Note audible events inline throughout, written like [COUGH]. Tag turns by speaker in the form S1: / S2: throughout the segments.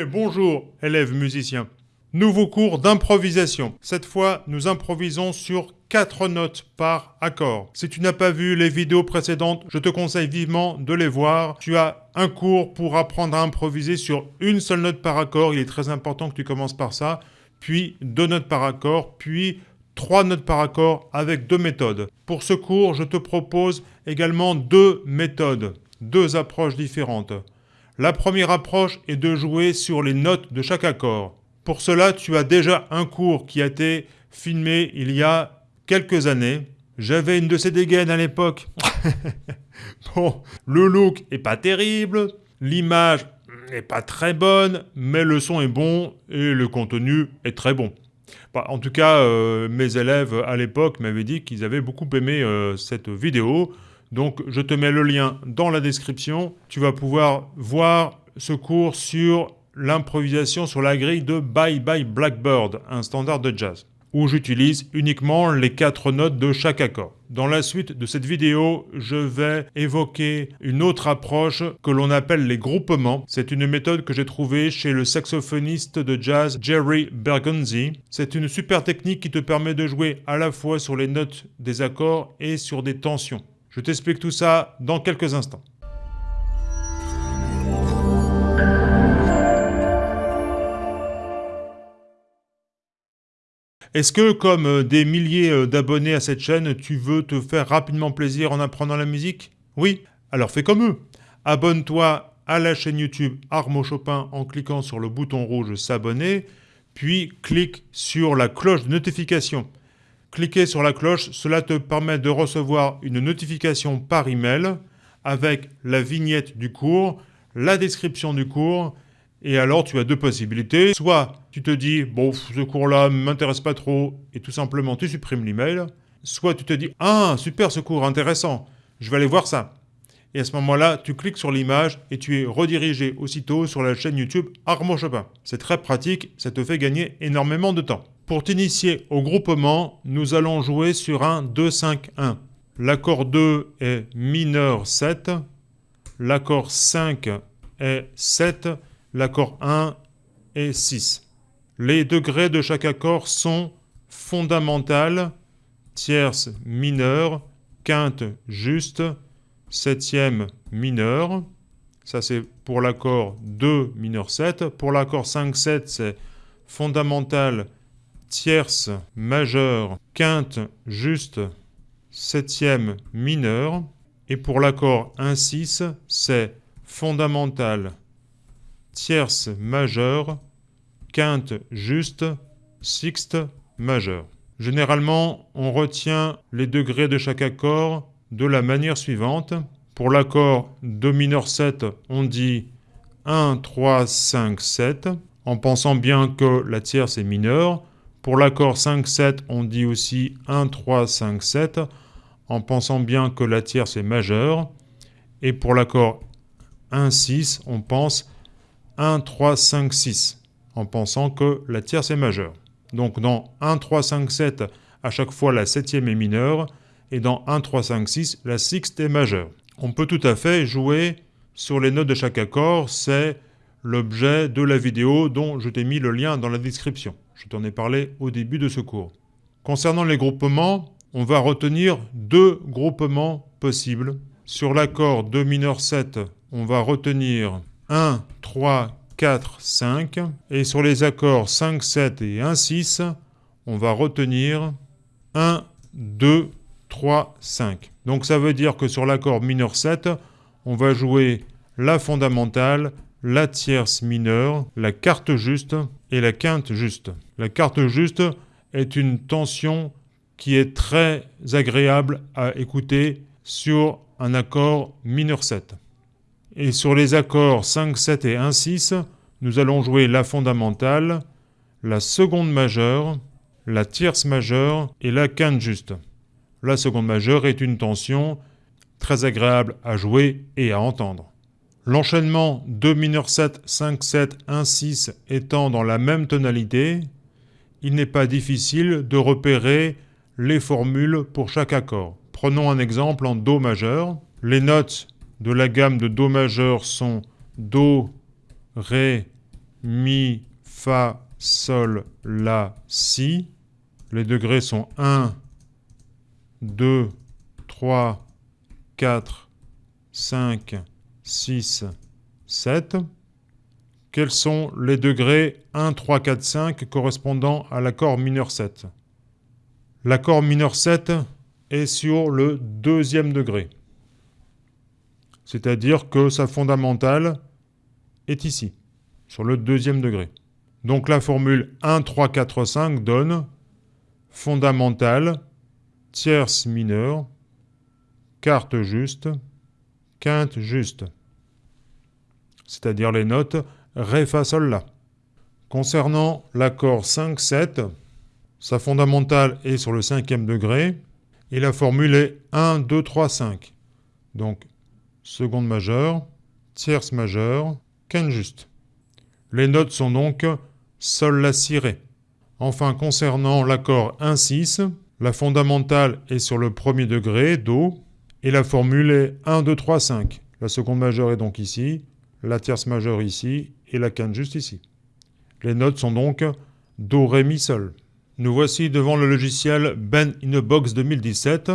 S1: Eh bonjour, élèves musiciens. Nouveau cours d'improvisation. Cette fois, nous improvisons sur 4 notes par accord. Si tu n'as pas vu les vidéos précédentes, je te conseille vivement de les voir. Tu as un cours pour apprendre à improviser sur une seule note par accord. Il est très important que tu commences par ça. Puis deux notes par accord, puis trois notes par accord avec deux méthodes. Pour ce cours, je te propose également deux méthodes, deux approches différentes. La première approche est de jouer sur les notes de chaque accord. Pour cela, tu as déjà un cours qui a été filmé il y a quelques années. J'avais une de ces dégaines à l'époque. [LAUGHS] bon, le look est pas terrible, l'image n'est pas très bonne, mais le son est bon et le contenu est très bon. Bah, en tout cas, euh, mes élèves à l'époque m'avaient dit qu'ils avaient beaucoup aimé euh, cette vidéo. Donc je te mets le lien dans la description. Tu vas pouvoir voir ce cours sur l'improvisation sur la grille de Bye Bye Blackbird, un standard de jazz, où j'utilise uniquement les quatre notes de chaque accord. Dans la suite de cette vidéo, je vais évoquer une autre approche que l'on appelle les groupements. C'est une méthode que j'ai trouvée chez le saxophoniste de jazz Jerry Bergonzi. C'est une super technique qui te permet de jouer à la fois sur les notes des accords et sur des tensions. Je t'explique tout ça dans quelques instants. Est-ce que, comme euh, des milliers euh, d'abonnés à cette chaîne, tu veux te faire rapidement plaisir en apprenant la musique? Oui Alors fais comme eux. Abonne-toi à la chaîne YouTube Armo Chopin en cliquant sur le bouton rouge S'abonner, puis clique sur la cloche de notification. Cliquez sur la cloche, cela te permet de recevoir une notification par email avec la vignette du cours, la description du cours, et alors tu as deux possibilités. Soit tu te dis, bon, ce cours-là ne m'intéresse pas trop, et tout simplement tu supprimes l'email. Soit tu te dis, ah, super ce cours, intéressant, je vais aller voir ça. Et à ce moment-là, tu cliques sur l'image et tu es redirigé aussitôt sur la chaîne YouTube Armand Chopin. C'est très pratique, ça te fait gagner énormément de temps. Pour t'initier au groupement, nous allons jouer sur un 2-5-1. L'accord 2 est mineur 7, l'accord 5 est 7, l'accord 1 est 6. Les degrés de chaque accord sont fondamental, tierce mineure, quinte juste, septième mineur. Ça c'est pour l'accord 2 mineur 7. Pour l'accord 5-7, c'est fondamental, tierce majeure, quinte juste, septième mineur. Et pour l'accord 1-6, c'est fondamental, tierce majeure, quinte juste, sixte majeure. Généralement, on retient les degrés de chaque accord de la manière suivante. Pour l'accord Do mineur 7, on dit 1, 3, 5, 7, en pensant bien que la tierce est mineure. Pour l'accord 5-7, on dit aussi 1, 3, 5, 7, en pensant bien que la tierce est majeure. Et pour l'accord 1-6, on pense 1, 3, 5, 6, en pensant que la tierce est majeure. Donc dans 1, 3, 5, 7, à chaque fois la septième est mineure, et dans 1, 3, 5, 6, la sixte est majeure. On peut tout à fait jouer sur les notes de chaque accord, c'est l'objet de la vidéo dont je t'ai mis le lien dans la description. Je t'en ai parlé au début de ce cours. Concernant les groupements, on va retenir deux groupements possibles. Sur l'accord Do mineur 7, on va retenir 1, 3, 4, 5. Et sur les accords 5, 7 et 1, 6, on va retenir 1, 2, 3, 5. Donc ça veut dire que sur l'accord mineur 7, on va jouer la fondamentale, la tierce mineure, la quarte juste et la quinte juste. La quarte juste est une tension qui est très agréable à écouter sur un accord mineur 7. Et sur les accords 5, 7 et 1, 6, nous allons jouer la fondamentale, la seconde majeure, la tierce majeure et la quinte juste. La seconde majeure est une tension très agréable à jouer et à entendre. L'enchaînement 2 mineur 7, 5, 7, 1, 6 étant dans la même tonalité, il n'est pas difficile de repérer les formules pour chaque accord. Prenons un exemple en Do majeur. Les notes de la gamme de Do majeur sont Do, Ré, Mi, Fa, Sol, La, Si. Les degrés sont 1, 2, 3, 4, 5, 6, 7. Quels sont les degrés 1, 3, 4, 5 correspondant à l'accord mineur 7 L'accord mineur 7 est sur le deuxième degré. C'est-à-dire que sa fondamentale est ici, sur le deuxième degré. Donc la formule 1, 3, 4, 5 donne fondamentale, tierce mineure, quarte juste, quinte juste. C'est-à-dire les notes Ré, Fa, Sol, La. Concernant l'accord 5-7, sa fondamentale est sur le cinquième degré et la formule est 1, 2, 3, 5. Donc seconde majeure, tierce majeure, quinte juste. Les notes sont donc Sol, La, Si, Ré. Enfin, concernant l'accord 1-6, la fondamentale est sur le premier degré, Do, et la formule est 1, 2, 3, 5. La seconde majeure est donc ici, la tierce majeure ici, et la quinte juste ici. Les notes sont donc Do, Ré, Mi, Sol. Nous voici devant le logiciel Ben in a Box 2017.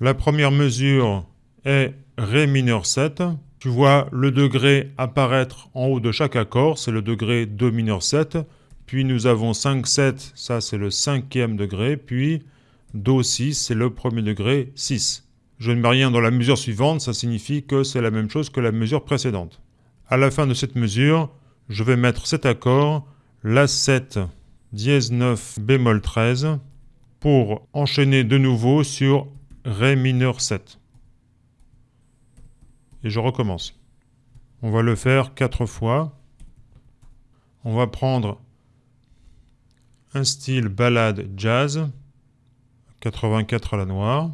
S1: La première mesure est Ré mineur 7. Tu vois le degré apparaître en haut de chaque accord, c'est le degré Do mineur 7. Puis nous avons 5, 7, ça c'est le cinquième degré. Puis Do 6, c'est le premier degré 6. Je ne mets rien dans la mesure suivante, ça signifie que c'est la même chose que la mesure précédente. À la fin de cette mesure, je vais mettre cet accord, La 7, dièse 9, bémol 13, pour enchaîner de nouveau sur Ré mineur 7. Et je recommence. On va le faire quatre fois. On va prendre un style ballade jazz, 84 à la noire.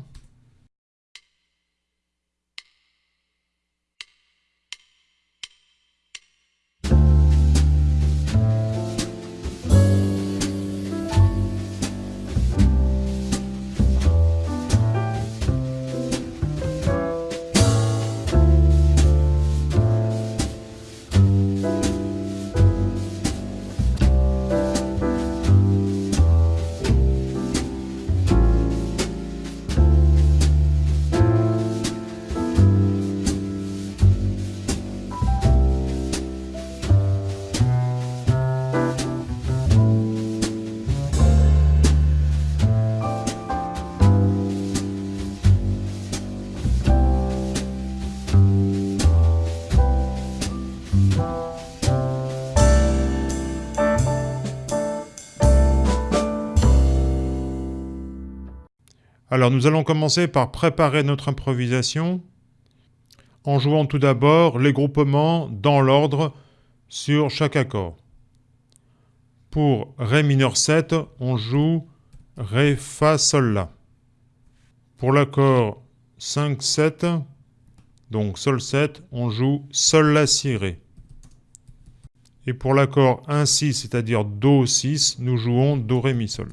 S1: Alors nous allons commencer par préparer notre improvisation en jouant tout d'abord les groupements dans l'ordre sur chaque accord. Pour Ré mineur 7, on joue Ré, Fa, Sol, La. Pour l'accord 5-7, donc Sol 7, on joue Sol, La, Si, Ré. Et pour l'accord 1-6, c'est-à-dire Do 6, nous jouons Do, Ré, Mi, Sol.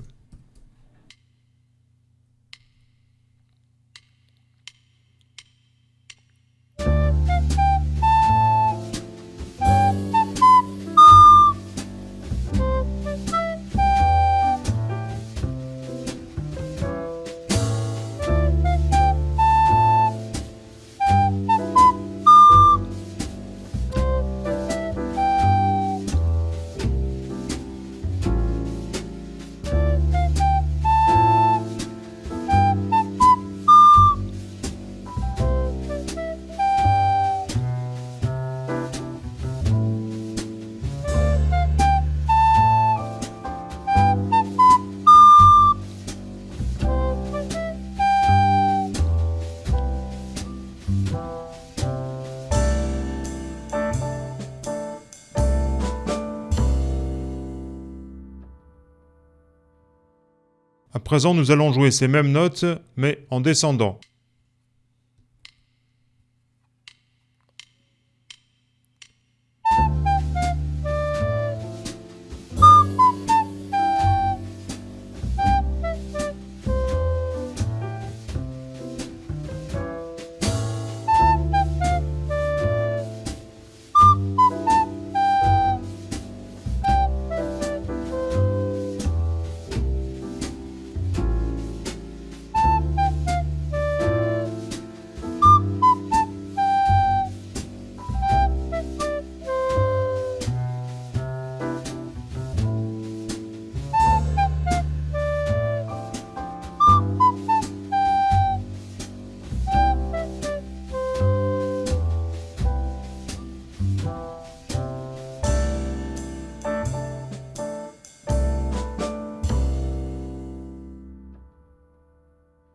S1: Présent, nous allons jouer ces mêmes notes, mais en descendant.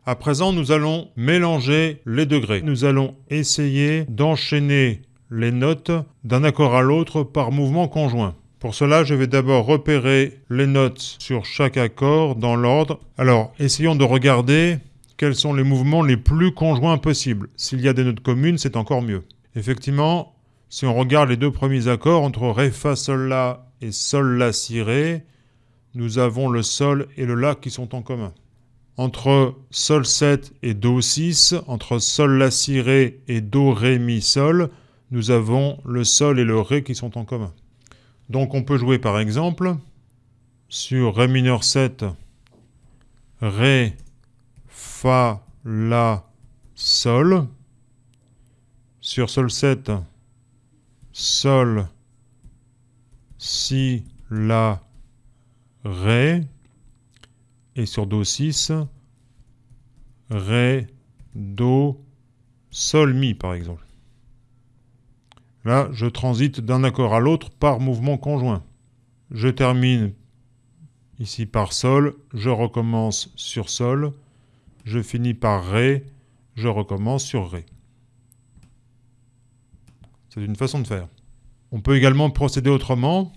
S1: À présent, nous allons mélanger les degrés. Nous allons essayer d'enchaîner les notes d'un accord à l'autre par mouvement conjoint. Pour cela, je vais d'abord repérer les notes sur chaque accord dans l'ordre. Alors, essayons de regarder quels sont les mouvements les plus conjoints possibles. S'il y a des notes communes, c'est encore mieux. Effectivement, si on regarde les deux premiers accords entre Ré, Fa, Sol, La et Sol, La, Si, Ré, nous avons le Sol et le La qui sont en commun. Entre Sol 7 et Do 6, entre Sol, La, Si, Ré et Do, Ré, Mi, Sol, nous avons le Sol et le Ré qui sont en commun. Donc on peut jouer par exemple sur Ré mineur 7, Ré, Fa, La, Sol, sur Sol 7, Sol, Si, La, Ré, et sur Do 6, Ré, Do, Sol, Mi par exemple. Là, je transite d'un accord à l'autre par mouvement conjoint. Je termine ici par Sol, je recommence sur Sol, je finis par Ré, je recommence sur Ré. C'est une façon de faire. On peut également procéder autrement.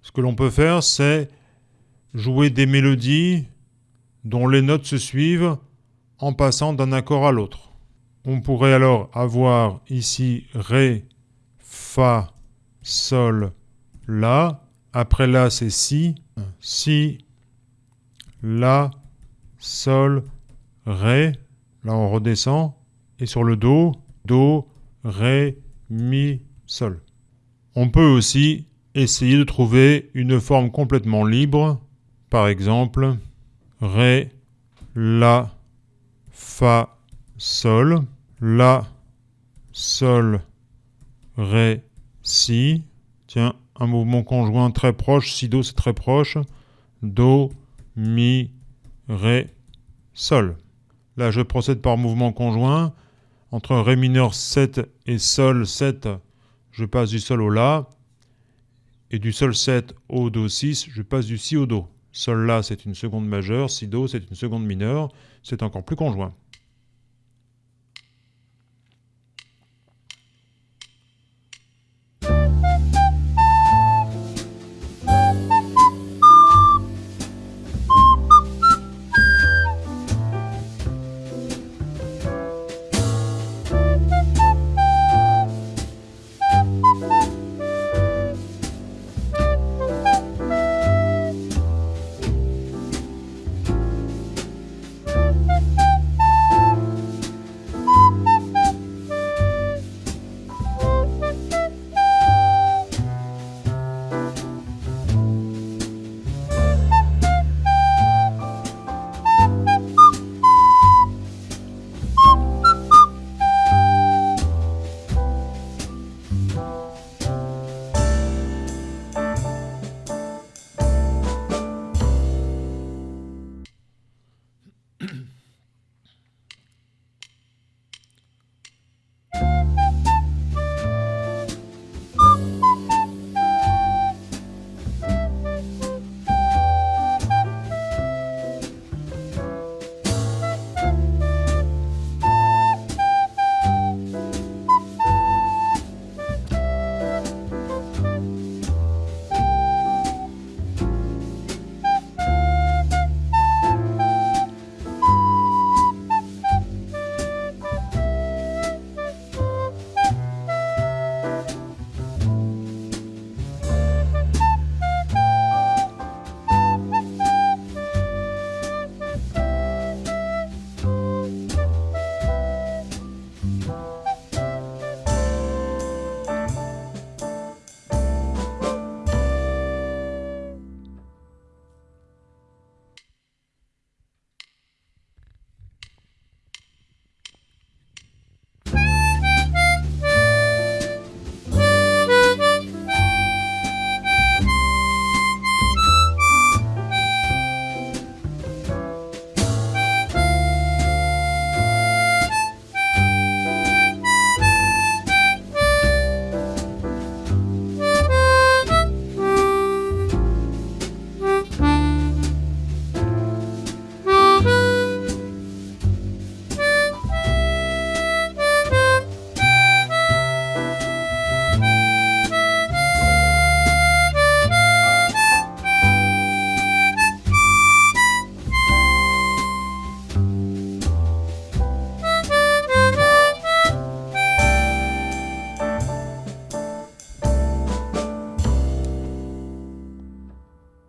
S1: Ce que l'on peut faire, c'est jouer des mélodies dont les notes se suivent en passant d'un accord à l'autre. On pourrait alors avoir ici Ré, Fa, Sol, La. Après La, c'est Si. Si, La, Sol, Ré. Là, on redescend. Et sur le Do, Do, Ré, Mi, Sol. On peut aussi essayer de trouver une forme complètement libre. Par exemple, Ré, La, Fa, Sol, La, Sol, Ré, Si. Tiens, un mouvement conjoint très proche. Si, Do, c'est très proche. Do, Mi, Ré, Sol. Là, je procède par mouvement conjoint. Entre Ré mineur 7 et Sol 7, je passe du Sol au La. Et du Sol 7 au Do 6, je passe du Si au Do. Sol La, c'est une seconde majeure. Si Do, c'est une seconde mineure. C'est encore plus conjoint.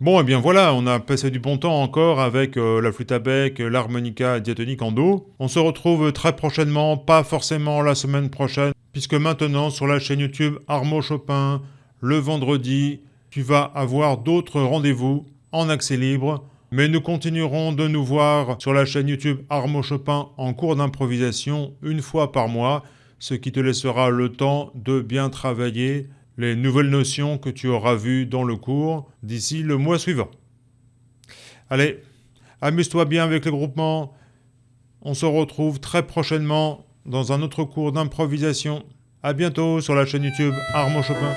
S1: Bon, et eh bien voilà, on a passé du bon temps encore avec euh, la flûte à bec, l'harmonica diatonique en Do. On se retrouve très prochainement, pas forcément la semaine prochaine, puisque maintenant sur la chaîne YouTube Armo Chopin, le vendredi, tu vas avoir d'autres rendez-vous en accès libre. Mais nous continuerons de nous voir sur la chaîne YouTube Armo Chopin en cours d'improvisation une fois par mois, ce qui te laissera le temps de bien travailler les nouvelles notions que tu auras vues dans le cours d'ici le mois suivant. Allez, amuse-toi bien avec le groupement. On se retrouve très prochainement dans un autre cours d'improvisation. A bientôt sur la chaîne YouTube Armand Chopin.